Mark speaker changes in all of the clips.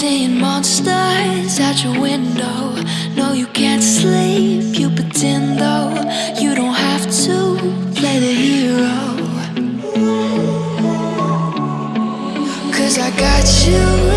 Speaker 1: seeing monsters at your window. No, you can't sleep, you pretend though. You don't have to play the hero. Cause I got you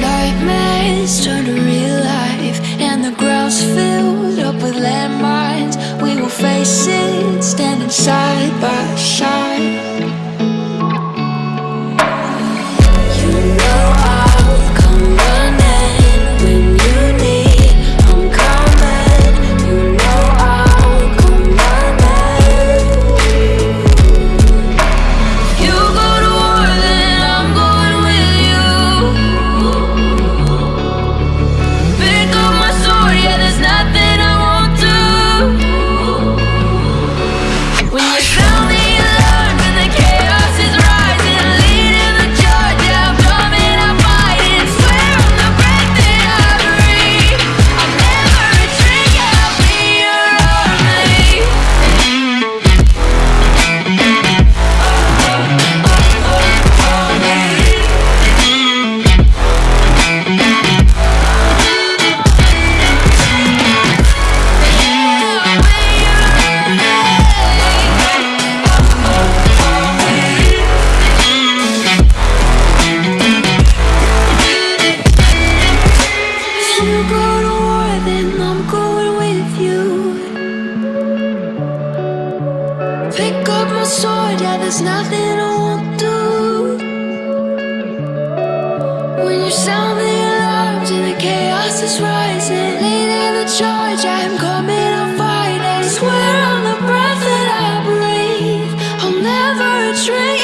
Speaker 1: nightmares turn to real life and the ground's filled up with landmines, we will face it standing side by side. you go to war, then I'm going with you. Pick up my sword, yeah, there's nothing I won't do. When you sound the alarms and the chaos is rising Leading the charge, I'm coming, I'm fighting Swear on the breath that I breathe I'll never retreat